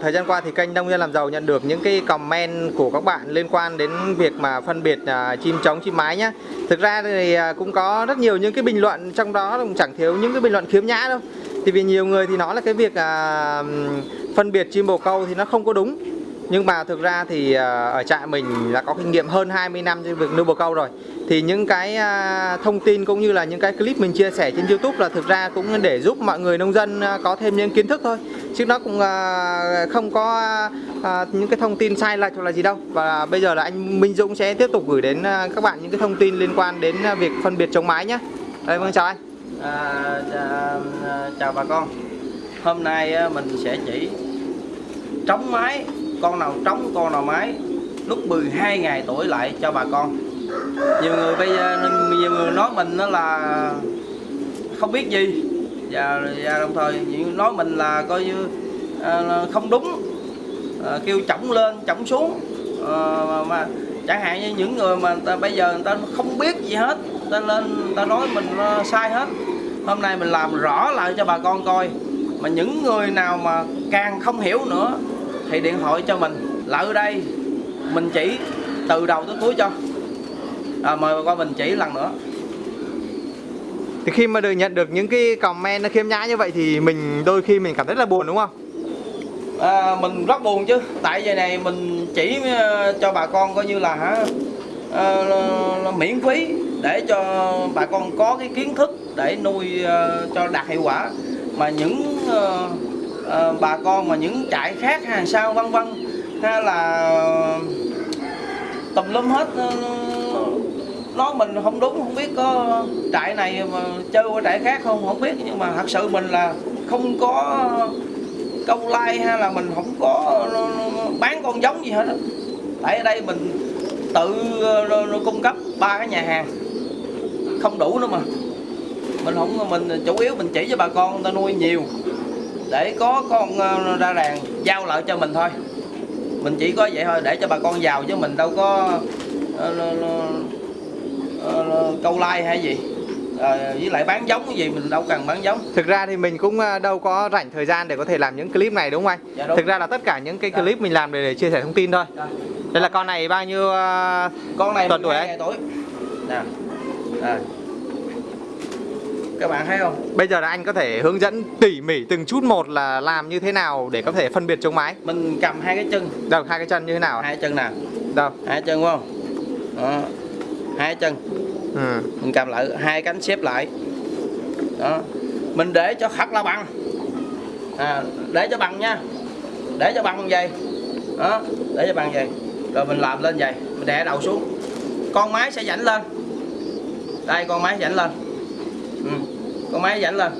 Thời gian qua thì kênh Nông dân làm giàu nhận được những cái comment của các bạn liên quan đến việc mà phân biệt uh, chim trống chim mái nhá. Thực ra thì uh, cũng có rất nhiều những cái bình luận trong đó cũng chẳng thiếu những cái bình luận khiếm nhã đâu. Thì vì nhiều người thì nói là cái việc uh, phân biệt chim bồ câu thì nó không có đúng. Nhưng mà thực ra thì ờ, ở trại mình là có kinh nghiệm hơn 20 năm trên việc nuôi bồ câu rồi. Thì những cái ờ, thông tin cũng như là những cái clip mình chia sẻ trên YouTube là thực ra cũng để giúp mọi người nông dân ờ, có thêm những kiến thức thôi. Chứ nó cũng không có những cái thông tin sai lệch hoặc là gì đâu. Và bây giờ là anh Minh Dũng sẽ tiếp tục gửi đến các bạn những cái thông tin liên quan đến việc phân biệt chống mái nhé đây vâng chào anh. À, chào, chào bà con. Hôm nay mình sẽ chỉ trống mái con nào trống, con nào mái Lúc 12 ngày tuổi lại cho bà con. Nhiều người bây giờ Nhiều người nói mình đó là Không biết gì. Và, và đồng thời nói mình là coi như à, không đúng. À, Kêu chổng lên, chổng xuống. À, mà, mà chẳng hạn như những người mà ta, bây giờ người ta không biết gì hết ta lên ta nói mình uh, sai hết. Hôm nay mình làm rõ lại cho bà con coi. Mà những người nào mà càng không hiểu nữa thì điện thoại cho mình. Lại ở đây mình chỉ từ đầu tới cuối cho. À, mời bà con mình chỉ lần nữa. Thì khi mà được nhận được những cái comment nó khiêm nhã như vậy thì mình đôi khi mình cảm thấy là buồn đúng không? À, mình rất buồn chứ. Tại giờ này mình chỉ ờ, cho bà con coi như là hả là- là miễn phí để cho bà con có cái kiến thức để nuôi ờ, cho đạt hiệu quả. Mà những ờ, Ờ, bà con mà những trại khác hàng sao, vân vân. Hay là tùm lum hết ừ, nó nói mình không đúng, không biết có trại này mà chơi qua trại khác không không biết. Nhưng mà thật sự mình là không có câu like hay là mình không có ừ, bán con giống gì hết tại ở đây mình tự ừ, cung cấp ba cái nhà hàng, không đủ nữa mà. Mình không, mình chủ yếu mình chỉ cho bà con người ta nuôi nhiều để có con ờ, ra đàn giao lại cho mình thôi mình chỉ có vậy thôi để cho bà con giàu chứ mình đâu có ờ, ờ, câu like hay gì Ờ, với lại bán giống cái gì mình đâu cần bán giống Thực ra thì mình cũng à, đâu có rảnh thời gian để có thể làm những clip này đúng không anh? Dạ đúng. Thực ra là tất cả những cái Dạ. clip mình làm để, để chia sẻ thông tin thôi. Đây. Đây là con này bao nhiêu à, con này Tuần tuổi 12 ấy? ngày tuổi nè Đây. Các bạn thấy không? Bây giờ là anh có thể hướng dẫn tỉ mỉ từng chút một là làm như thế nào để có thể phân biệt trống mái. mình cầm hai cái chân. Đâu hai cái chân như thế nào? hai chân nè Đâu? hai chân phải không? Đó. hai chân. Ừ. mình cầm lại hai cánh xếp lại. Đó. Mình để cho thật là bằng. À, để cho bằng nha. Để cho bằng vậy. Đó. Để cho bằng vậy. Rồi mình làm lên vậy. Mình đè đầu xuống. Con máy sẽ dãnh lên. Đây con máy dãnh lên con máy dãnh lên.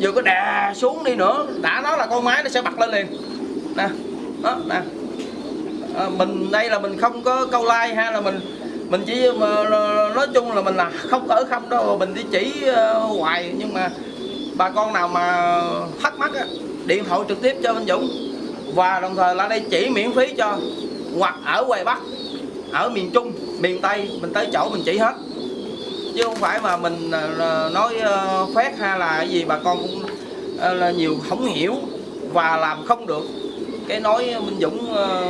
Vừa có đè xuống đi nữa đã nói là con máy nó sẽ bật lên liền. Nè đó nè. À, mình đây là mình không có câu like ha là mình mình chỉ nói chung là mình là không ở không đâu mình đi chỉ ờ, hoài. Nhưng mà bà con nào mà thắc mắc á, điện thoại trực tiếp cho Minh Dũng. Và đồng thời là đây chỉ miễn phí cho hoặc ở ngoài Bắc ở miền Trung miền Tây mình tới chỗ mình chỉ hết chứ không phải mà mình ờ, nói ờ, phét hay là cái gì bà con cũng ờ, là nhiều không hiểu và làm không được cái nói Minh Dũng ờ,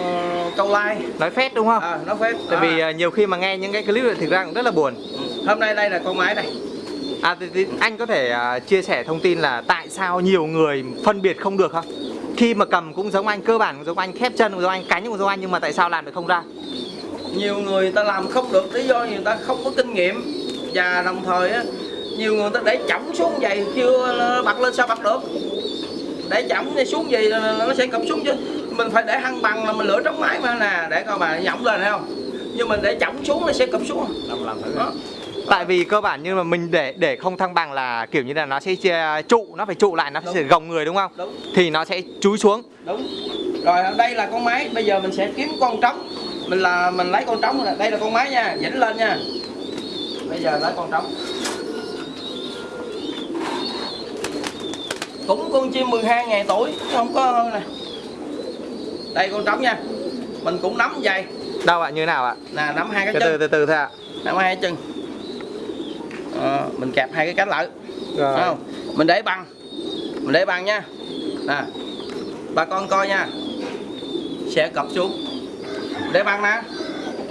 câu like Nói phét đúng không? à, nó phét Tại vì À, à, nhiều khi mà nghe những cái clip này thực ra cũng rất là buồn. hôm nay đây là con máy này À thì, thì anh có thể à, chia sẻ thông tin là tại sao nhiều người phân biệt không được không? Khi mà cầm cũng giống anh, cơ bản cũng giống anh, khép chân cũng giống anh, cánh cũng giống anh nhưng mà tại sao làm được không ra? nhiều người ta làm không được lý do người ta không có kinh nghiệm và đồng thời á nhiều người ta để chỏng xuống vậy chưa bật lên sao bật được. Để chỏng đi xuống gì nó sẽ cụp xuống chứ. Mình phải để hăng bằng là mình lựa trống máy mà nè để coi bà nhỏng lên thấy không? Nhưng mình để chỏng xuống nó sẽ cụp xuống. Làm làm thử đó. Tại vì cơ bản như mà mình để để không thăng bằng là kiểu như là nó sẽ trụ, nó phải trụ lại, nó Đúng. sẽ gồng người đúng không? đúng. Thì nó sẽ chúi xuống. đúng. Rồi đây là con máy bây giờ mình sẽ kiếm con trống. Mình là mình lấy con trống này đây là con máy nha dĩnh lên nha bây giờ lấy con trống. Cũng con chim 12 ngày tuổi không có hơn nè. Đây con trống nha. Mình cũng nắm dày Đâu ạ, như thế nào ạ? nè nắm hai cái từ chân. từ từ thôi ạ. nắm hai cái chân. Ờ, mình kẹp hai cái cánh lại. Rồi. Không? Mình để bằng. Mình để bằng nha. Nè bà con coi nha. Sẽ cập xuống. Để băng nè.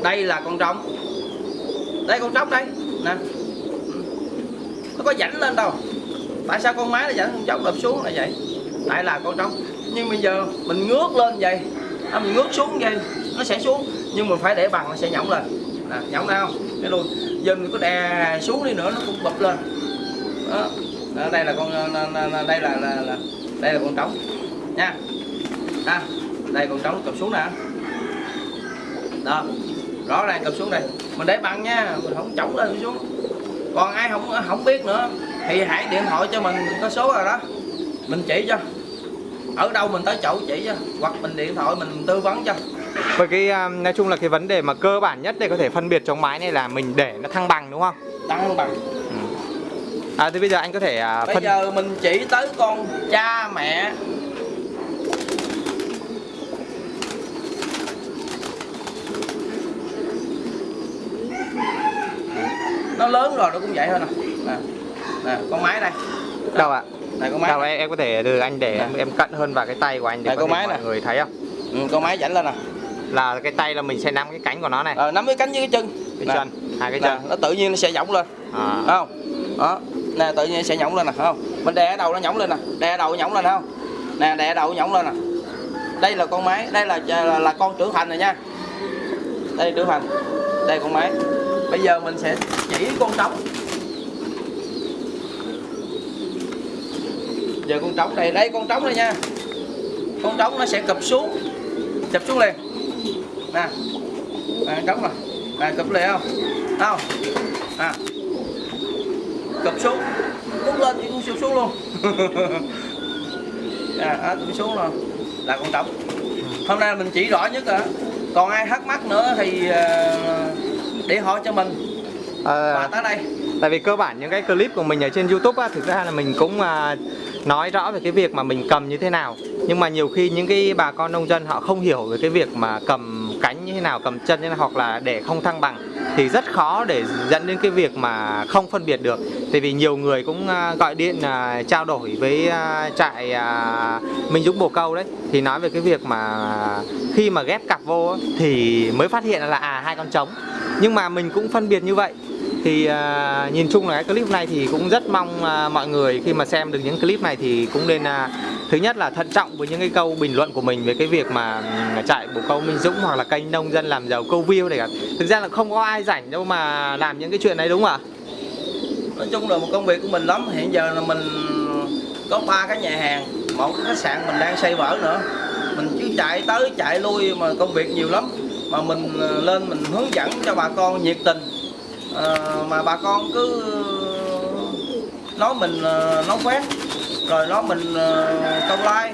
Đây là con trống. Đây con trống đây nè. Nó có rãnh lên đâu. Tại sao con máy nó dẫn con trống đập xuống là vậy? Tại là con trống. Nhưng bây giờ mình ngước lên vậy à, mình ngước xuống vậy nó sẽ xuống. Nhưng mình phải để bằng nó sẽ nhõng lên. Nè nhõng ra không? Cái luôn. Giờ mình có đè xuống đi nữa nó cũng bập lên. Đó. Đó, đây là con đây là, là, là đây là con trống. Nha. À, đây con trống cầm xuống nè. Đó. Rõ ràng cầm xuống đây mình để bằng nha mình không chống lên xuống. Còn ai không không biết nữa thì hãy điện thoại cho mình có số rồi đó. Mình chỉ cho. Ở đâu mình tới chỗ chỉ cho. Hoặc mình điện thoại mình tư vấn cho. Bởi cái à, nói chung là cái vấn đề mà cơ bản nhất để có thể phân biệt chống mái này là mình để nó thăng bằng đúng không? tăng bằng. À thì bây giờ anh có thể à, bây phân giờ mình chỉ tới con cha mẹ nó lớn rồi nó cũng vậy thôi nè. Nè, nè con máy đây. Đâu ạ? này con máy Đâu này. em, em có thể từ anh để Nè. em, em cận hơn vào cái tay của anh để con máy mọi nè. người thấy không? ừ, con máy chảnh lên nè. Là cái tay là mình sẽ nắm cái cánh của nó này, ờ, nắm cái cánh với cái chân. Cái Nè, chân, hai cái nè, chân. nó tự nhiên nó sẽ nhỏng lên. À. Không? Đó. Nè tự nhiên sẽ nhỏng lên nè không? Mình đè đầu nó nhỏng lên nè. Đè đầu nhỏng lên không? Nè đè đầu nhỏng lên nè. Đây là con máy đây là là, là con trưởng thành rồi nha. Đây trưởng thành. Đây con máy bây giờ mình sẽ chỉ con trống. Giờ con trống này đây con trống đây nha. Con trống nó sẽ cụp xuống. Chụp xuống liền. Nè. Nè trống nè nè cụp liền không? Không? À cụp xuống. Cút lên thì cũng sụp xuống luôn. À, à tụi xuống rồi. Là con trống. Hôm nay mình chỉ rõ nhất rồi còn ai thắc mắc nữa thì uh, để hỏi cho mình. Ờ, và tới đây. Tại vì cơ bản những cái clip của mình ở trên YouTube á, thực ra là mình cũng à, nói rõ về cái việc mà mình cầm như thế nào. Nhưng mà nhiều khi những cái bà con nông dân họ không hiểu về cái việc mà cầm cánh như thế nào, cầm chân như thế nào hoặc là để không thăng bằng thì rất khó để dẫn đến cái việc mà không phân biệt được. Tại vì nhiều người cũng à, gọi điện à, trao đổi với à, trại Minh Dũng Bồ Câu đấy, thì nói về cái việc mà khi mà ghép cặp vô thì mới phát hiện là à hai con trống. Nhưng mà mình cũng phân biệt như vậy thì à, nhìn chung là cái clip này thì cũng rất mong à, mọi người khi mà xem được những clip này thì cũng nên à, thứ nhất là thận trọng với những cái câu bình luận của mình về cái việc mà chạy trại bồ câu Minh Dũng hoặc là kênh nông dân làm giàu câu view này cả. Thực ra là không có ai rảnh đâu mà làm những cái chuyện này đúng không ạ? nói chung là một công việc của mình lắm. Hiện giờ là mình có ba cái nhà hàng. Một cái khách sạn mình đang xây vở nữa. Mình cứ chạy tới chạy lui mà công việc nhiều lắm. Mà mình à, lên mình hướng dẫn cho bà con nhiệt tình. Ờ, mà bà con cứ nói mình ờ, nói quét rồi nói mình ờ, câu like.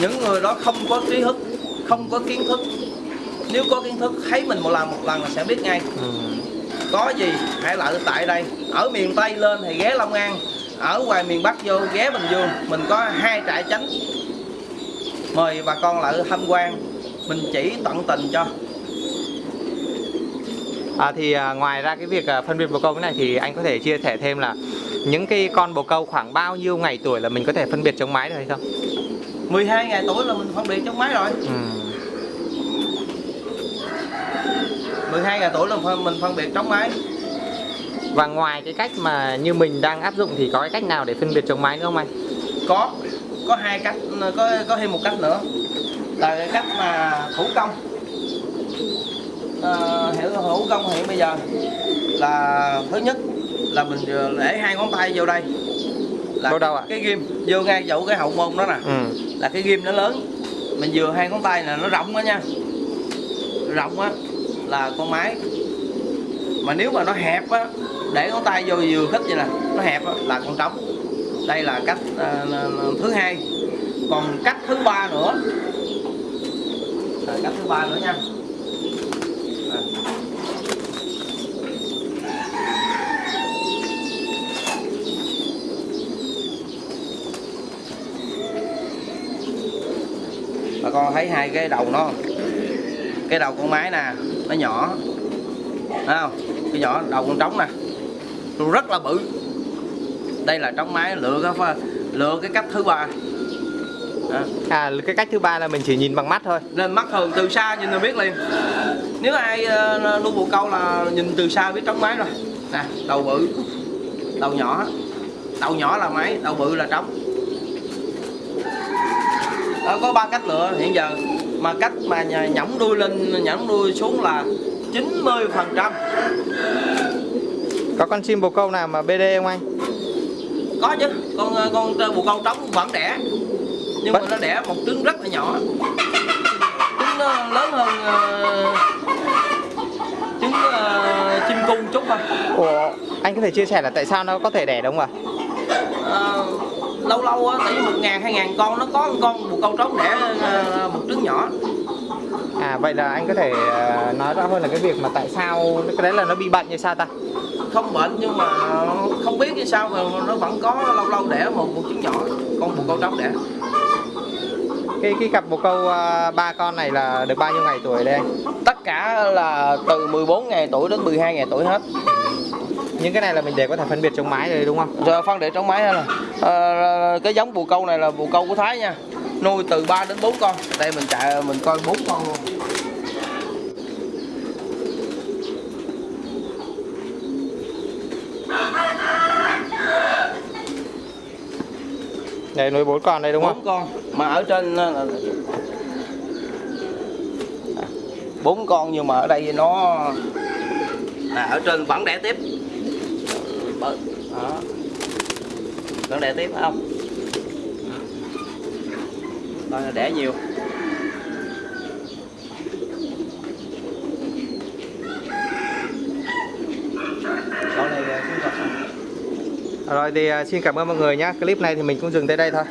Những người đó không có trí thức không có kiến thức. Nếu có kiến thức thấy mình một lần một lần là sẽ biết ngay. Có gì hãy lại tại đây. Ở miền tây lên thì ghé long an ở ngoài miền bắc vô ghé bình dương. Mình có hai trại chánh. Mời bà con lại tham quan. Mình chỉ tận tình cho À, thì à, ngoài ra cái việc à, phân biệt bồ câu cái này thì anh có thể chia sẻ thêm là những cái con bồ câu khoảng bao nhiêu ngày tuổi là mình có thể phân biệt chống mái được hay không? 12 ngày tuổi là mình phân biệt trong máy rồi Ừ. 12 ngày tuổi là mình phân biệt trong máy Và ngoài cái cách mà như mình đang áp dụng thì có cái cách nào để phân biệt chống mái nữa không anh? có có hai cách có có thêm một cách nữa là cái cách mà thủ công Ờ, hiểu thủ công hiện bây giờ là thứ nhất là mình để hai ngón tay vô đây. Là đâu ạ? cái ghim vô ngay chỗ cái hậu môn đó nè. Ừ. là cái ghim nó lớn. Mình vừa hai ngón tay là nó rộng đó nha. Rộng á là con máy mà nếu mà nó hẹp á để ngón tay vô vừa khích vậy nè nó hẹp á là con trống. Đây là cách ờ, thứ hai. Còn cách thứ ba nữa. À, cách thứ ba nữa nha bà con thấy hai cái đầu nó cái đầu con máy nè nó nhỏ. Thấy không? Cái nhỏ đầu con trống nè. Nó rất là bự. Đây là trống máy lựa cái lựa cái cách thứ ba. À. À cái cách thứ ba là mình chỉ nhìn bằng mắt thôi. nên mắt thường từ xa nhìn là biết liền. Nếu ai ờ, nuôi bồ câu là nhìn từ xa biết trống máy rồi. Nè đầu bự đầu nhỏ. Đầu nhỏ là máy đầu bự là trống Đó, có ba cách lựa hiện giờ. Mà cách mà nhõng đuôi lên nhõng đuôi xuống là 90 phần trăm. Có con chim bồ câu nào mà BD không anh? có chứ. Con con bồ câu trống vẫn đẻ. Nhưng mà Vẫn- nó đẻ một trứng rất là nhỏ. Trứng nó lớn hơn ờ, trứng ờ, chim cung chút thôi. Ủa, anh có thể chia sẻ là tại sao nó có thể đẻ đúng không ạ? Ờ, lâu lâu á vì một ngàn hai ngàn con nó có một con bồ câu trống đẻ ờ, một trứng nhỏ À vậy là anh có thể ờ, nói rõ hơn là cái việc mà tại sao cái đấy là nó bị bệnh như sao ta? không bệnh nhưng mà không biết như sao mà nó vẫn có lâu lâu đẻ một một trứng nhỏ con bồ câu trống đẻ Cái cái cặp bồ câu ờ, ba con này là được bao nhiêu ngày tuổi đây anh? tất cả là từ 14 ngày tuổi đến 12 ngày tuổi hết Những cái này là mình để có thể phân biệt trong mái rồi đúng không? Giờ phân để trong máy đây là ờ, cái giống bồ câu này là bồ câu của Thái nha. Nuôi từ 3 đến 4 con. Đây mình chạy mình coi 4 con luôn. Đây nuôi bốn con đây đúng không? 4 con. Mà ở trên ờ, là bốn con nhưng mà ở đây nó à, ở trên vẫn đẻ tiếp. Đó vẫn đẻ tiếp phải không coi là đẻ nhiều à, Rồi thì à, xin cảm ơn mọi người nhé. Clip này thì mình cũng dừng tới đây thôi.